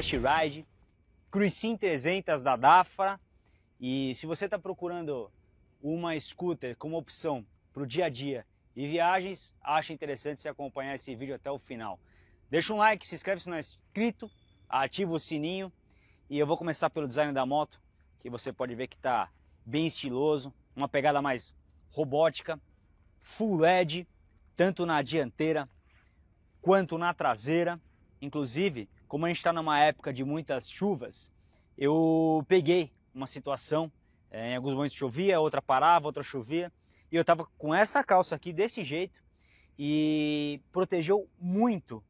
Test Ride, Cruisin 300 da Dafra. E se você está procurando uma scooter como opção para o dia a dia e viagens, acho interessante você acompanhar esse vídeo até o final. Deixa um like, se inscreve se não é inscrito, ativa o sininho e eu vou começar pelo design da moto, que você pode ver que está bem estiloso, uma pegada mais robótica, full LED, tanto na dianteira quanto na traseira. Inclusive, como a gente está numa época de muitas chuvas, eu peguei uma situação, é, em alguns momentos chovia, outra parava, outra chovia, e eu estava com essa calça aqui desse jeito e protegeu muito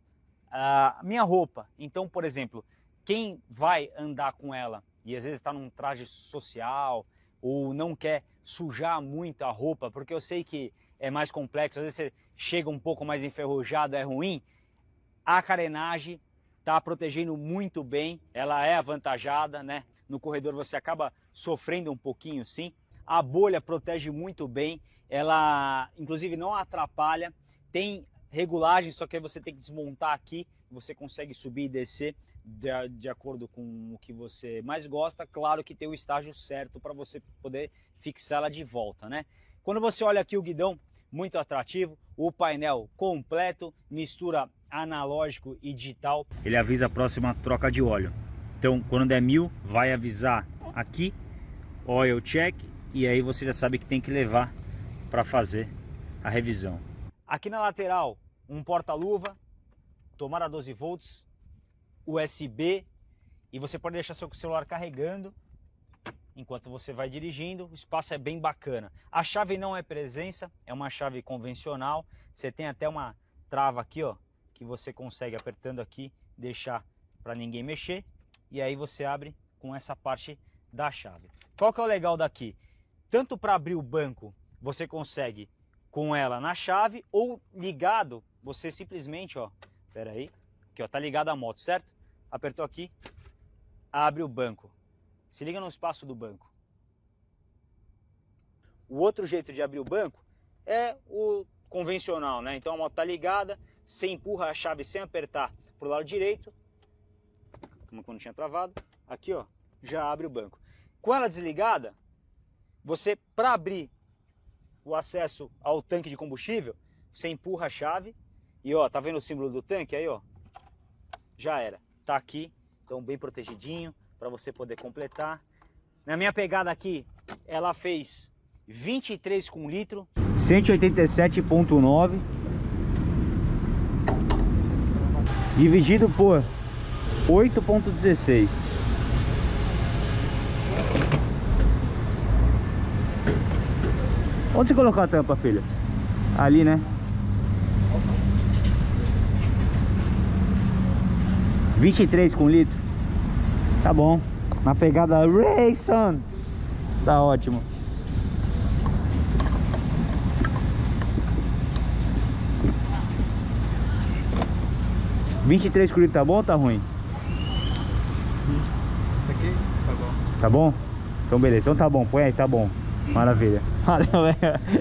a minha roupa. Então, por exemplo, quem vai andar com ela e às vezes está num traje social ou não quer sujar muito a roupa, porque eu sei que é mais complexo, às vezes você chega um pouco mais enferrujado, é ruim, a carenagem está protegendo muito bem, ela é avantajada, né? No corredor você acaba sofrendo um pouquinho sim. A bolha protege muito bem, ela inclusive não atrapalha, tem regulagem, só que aí você tem que desmontar aqui, você consegue subir e descer de, de acordo com o que você mais gosta. Claro que tem o estágio certo para você poder fixá-la de volta, né? Quando você olha aqui o guidão, muito atrativo, o painel completo, mistura analógico e digital. Ele avisa a próxima troca de óleo. Então, quando der mil, vai avisar aqui, oil check, e aí você já sabe que tem que levar para fazer a revisão. Aqui na lateral, um porta-luva, tomada 12 volts, USB, e você pode deixar seu celular carregando enquanto você vai dirigindo. O espaço é bem bacana. A chave não é presença, é uma chave convencional. Você tem até uma trava aqui, ó, que você consegue apertando aqui deixar para ninguém mexer. E aí você abre com essa parte da chave. Qual que é o legal daqui? Tanto para abrir o banco, você consegue com ela na chave ou ligado, você simplesmente, ó, pera aí, aqui ó, tá ligado a moto, certo? Apertou aqui, abre o banco. Se liga no espaço do banco. O outro jeito de abrir o banco é o convencional, né? Então a moto tá ligada, você empurra a chave sem apertar pro lado direito, como quando tinha travado, aqui ó, já abre o banco. Com ela desligada, você para abrir o acesso ao tanque de combustível, você empurra a chave e ó, tá vendo o símbolo do tanque aí, ó? Já era. Tá aqui, então bem protegidinho para você poder completar. Na minha pegada aqui, ela fez 23 com litro, 187.9 dividido por 8.16 Onde você colocou a tampa, filho? Ali, né? Vinte e três com litro. Tá bom. Na pegada Rayson. Tá ótimo. Vinte e três com litro tá bom ou tá ruim? Isso aqui tá bom. Tá bom? Então beleza, então tá bom, põe aí, tá bom. Maravilha. Valeu,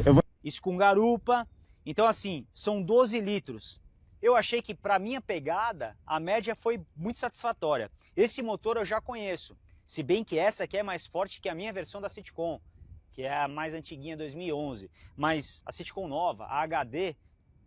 eu vou... Isso com garupa. Então assim, são 12 litros. Eu achei que para minha pegada, a média foi muito satisfatória. Esse motor eu já conheço. Se bem que essa aqui é mais forte que a minha versão da Citicon, que é a mais antiguinha 2011. Mas a Citicon nova, a HD,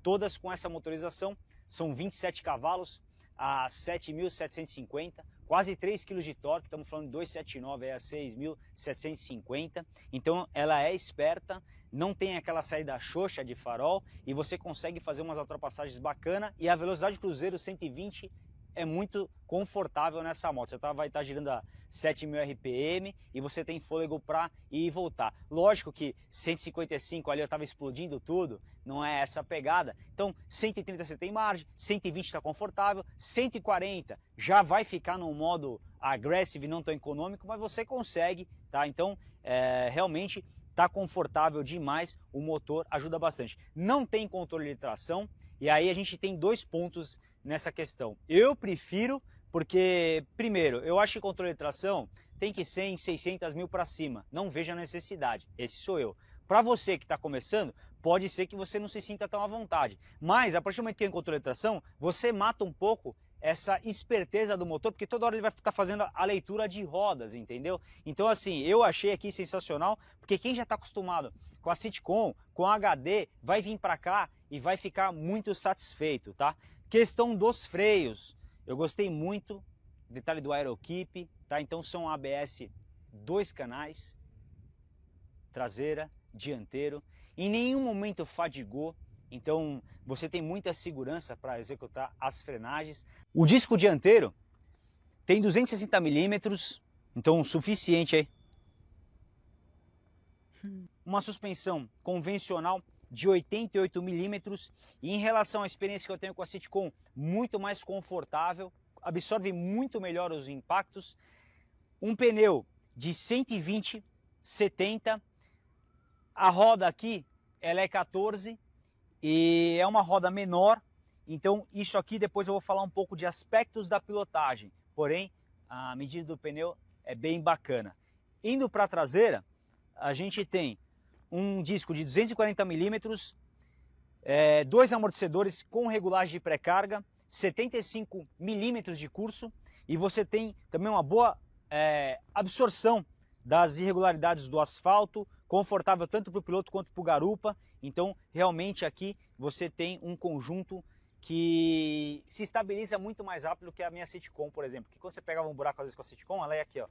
todas com essa motorização, são 27 cavalos a 7.750 quase 3 kg de torque, estamos falando de 279 é a 6.750. Então ela é esperta, não tem aquela saída xoxa de farol e você consegue fazer umas ultrapassagens bacana e a velocidade cruzeiro 120 é muito confortável nessa moto. Você tá, vai estar tá girando a 7000 RPM e você tem fôlego para ir e voltar. Lógico que 155 ali eu estava explodindo tudo, não é essa pegada. Então 130 você tem margem, 120 está confortável, 140 já vai ficar no modo aggressive, não tão econômico, mas você consegue, tá? Então é, realmente está confortável demais, o motor ajuda bastante. Não tem controle de tração e aí a gente tem dois pontos nessa questão. Eu prefiro porque, primeiro, eu acho que controle de tração tem que ser em 600 mil para cima. Não vejo a necessidade. Esse sou eu. Para você que está começando, pode ser que você não se sinta tão à vontade. Mas, a partir do momento que tem controle de tração, você mata um pouco essa esperteza do motor, porque toda hora ele vai estar fazendo a leitura de rodas, entendeu? Então assim, eu achei aqui sensacional, porque quem já está acostumado com a Sitcom, com a HD, vai vir para cá e vai ficar muito satisfeito, tá? Questão dos freios, eu gostei muito, detalhe do Aerokeep, tá? Então são ABS dois canais, traseira, dianteiro, em nenhum momento fadigou, então você tem muita segurança para executar as frenagens. O disco dianteiro tem 260 milímetros, então suficiente aí. Uma suspensão convencional de 88 milímetros. E em relação à experiência que eu tenho com a Citicom, muito mais confortável, absorve muito melhor os impactos. Um pneu de 120, 70, a roda aqui ela é 14 e é uma roda menor, então isso aqui depois eu vou falar um pouco de aspectos da pilotagem, porém a medida do pneu é bem bacana. Indo para a traseira, a gente tem um disco de 240 milímetros, é, dois amortecedores com regulagem de pré-carga, 75 milímetros de curso e você tem também uma boa é, absorção das irregularidades do asfalto, confortável tanto para o piloto quanto para o garupa. Então, realmente aqui você tem um conjunto que se estabiliza muito mais rápido que a minha Citicom, por exemplo. Que quando você pegava um buraco às vezes com a Citicom, ela ia aqui, ó.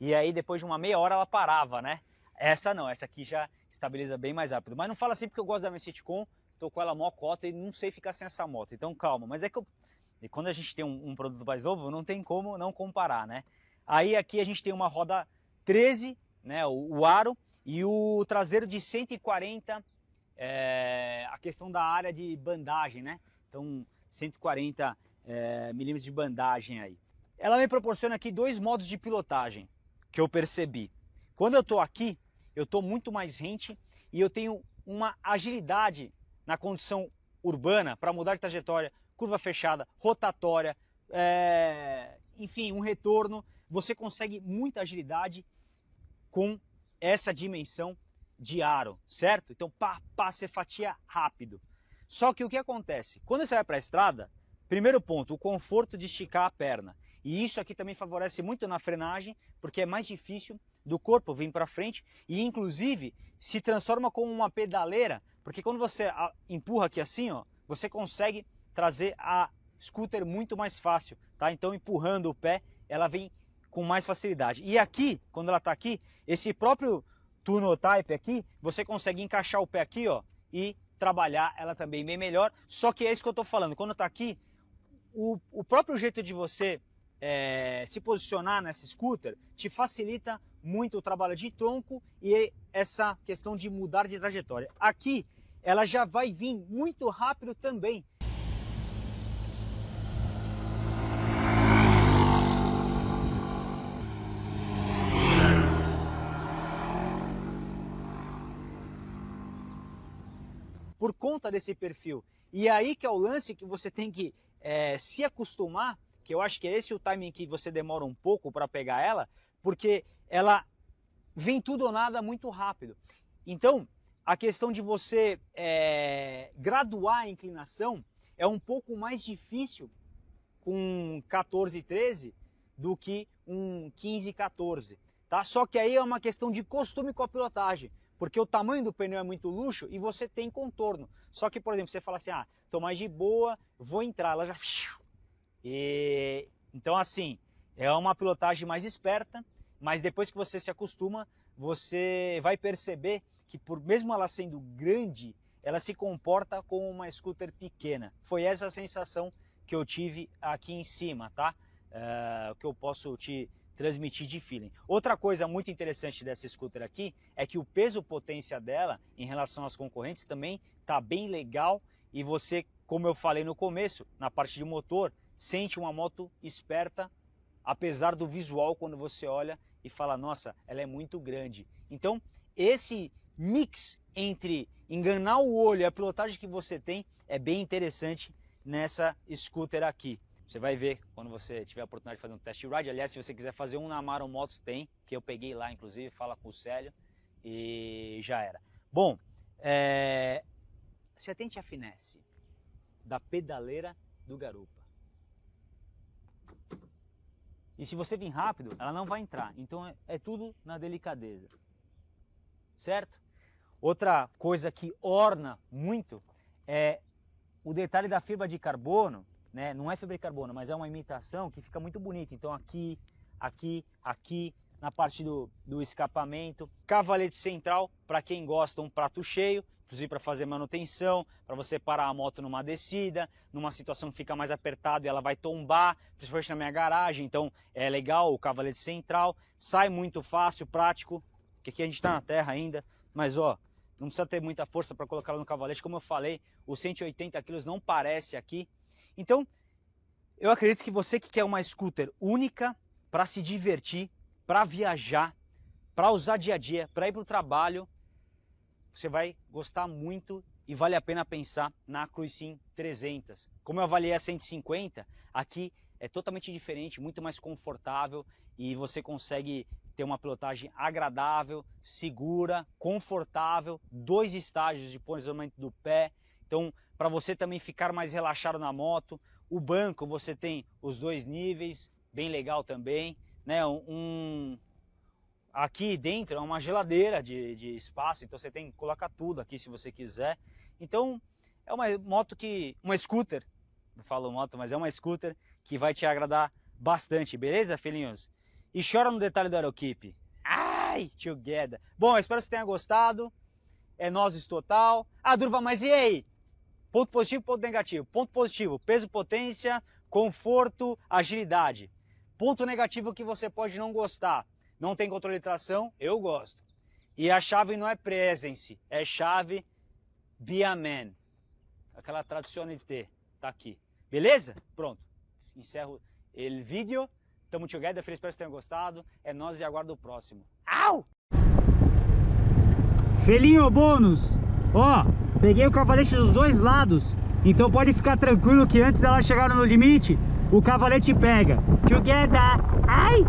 E aí depois de uma meia hora ela parava, né? Essa não, essa aqui já estabiliza bem mais rápido. Mas não fala assim porque eu gosto da minha Citicom, tô com ela mó cota e não sei ficar sem essa moto. Então calma, mas é que eu... E quando a gente tem um, um produto mais novo, não tem como não comparar, né? Aí aqui a gente tem uma roda 13 né, o, o aro e o traseiro de 140, é, a questão da área de bandagem, né? Então 140 é, milímetros de bandagem aí. Ela me proporciona aqui dois modos de pilotagem que eu percebi. Quando eu estou aqui, eu estou muito mais rente e eu tenho uma agilidade na condição urbana para mudar de trajetória, curva fechada, rotatória, é, enfim, um retorno. Você consegue muita agilidade com essa dimensão de aro, certo? Então, pá, pá, você fatia rápido. Só que o que acontece? Quando você vai para a estrada, primeiro ponto, o conforto de esticar a perna. E isso aqui também favorece muito na frenagem, porque é mais difícil do corpo vir para frente e inclusive se transforma como uma pedaleira, porque quando você empurra aqui assim, ó, você consegue trazer a scooter muito mais fácil, tá? Então empurrando o pé, ela vem com mais facilidade. E aqui, quando ela está aqui, esse próprio Tunotype aqui, você consegue encaixar o pé aqui ó, e trabalhar ela também bem melhor. Só que é isso que eu estou falando, quando está aqui, o, o próprio jeito de você é, se posicionar nessa scooter te facilita muito o trabalho de tronco e essa questão de mudar de trajetória. Aqui ela já vai vir muito rápido também. por conta desse perfil. E aí que é o lance que você tem que é, se acostumar, que eu acho que é esse o timing que você demora um pouco para pegar ela, porque ela vem tudo ou nada muito rápido. Então, a questão de você é, graduar a inclinação é um pouco mais difícil com 14 13 do que um 15 14, tá? Só que aí é uma questão de costume com a pilotagem porque o tamanho do pneu é muito luxo e você tem contorno. Só que, por exemplo, você fala assim, ah, tô mais de boa, vou entrar, ela já... E... Então, assim, é uma pilotagem mais esperta, mas depois que você se acostuma, você vai perceber que por mesmo ela sendo grande, ela se comporta como uma scooter pequena. Foi essa a sensação que eu tive aqui em cima, tá? Uh, que eu posso te transmitir de feeling. Outra coisa muito interessante dessa scooter aqui é que o peso potência dela em relação às concorrentes também tá bem legal e você, como eu falei no começo, na parte de motor, sente uma moto esperta, apesar do visual quando você olha e fala, nossa, ela é muito grande. Então, esse mix entre enganar o olho e a pilotagem que você tem é bem interessante nessa scooter aqui. Você vai ver quando você tiver a oportunidade de fazer um test ride. Aliás, se você quiser fazer um na Amaro Motos, tem, que eu peguei lá, inclusive, fala com o Célio e já era. Bom, é... se atente à finesse da pedaleira do garupa. E se você vir rápido, ela não vai entrar. Então é, é tudo na delicadeza. Certo? Outra coisa que orna muito é o detalhe da fibra de carbono, né? Não é fibra de carbono, mas é uma imitação que fica muito bonita. Então aqui, aqui, aqui, na parte do, do escapamento. Cavalete central, para quem gosta, um prato cheio, inclusive para fazer manutenção, para você parar a moto numa descida, numa situação que fica mais apertado e ela vai tombar, principalmente na minha garagem, então é legal o cavalete central, sai muito fácil, prático, porque aqui a gente está na terra ainda, mas ó, não precisa ter muita força para colocar no cavalete, como eu falei, os 180 kg não parece aqui. Então, eu acredito que você que quer uma scooter única para se divertir, para viajar, para usar dia a dia, para ir para o trabalho, você vai gostar muito e vale a pena pensar na Cruisin 300. Como eu avaliei a 150, aqui é totalmente diferente, muito mais confortável e você consegue ter uma pilotagem agradável, segura, confortável, dois estágios de posicionamento do pé. Então, para você também ficar mais relaxado na moto, o banco você tem os dois níveis, bem legal também, né? Um aqui dentro é uma geladeira de, de espaço, então você tem que colocar tudo aqui se você quiser. Então, é uma moto que uma scooter, não falo moto, mas é uma scooter que vai te agradar bastante, beleza, filhinhos? E chora no detalhe do Aerokeep. Ai, together. Bom, eu espero que você tenha gostado. É nozes total. Ah, Durva, mas e aí? Ponto positivo, ponto negativo. Ponto positivo, peso, potência, conforto, agilidade. Ponto negativo que você pode não gostar. Não tem controle de tração, eu gosto. E a chave não é presence, é chave Biaman. Aquela tradicionalité. Tá aqui. Beleza? Pronto. Encerro o vídeo. Tamo together, feliz espero que tenham gostado. É nós e aguardo o próximo. Au! Felinho bônus! Ó, peguei o cavalete dos dois lados. Então pode ficar tranquilo que antes dela chegar no limite, o cavalete pega. Together! Ai!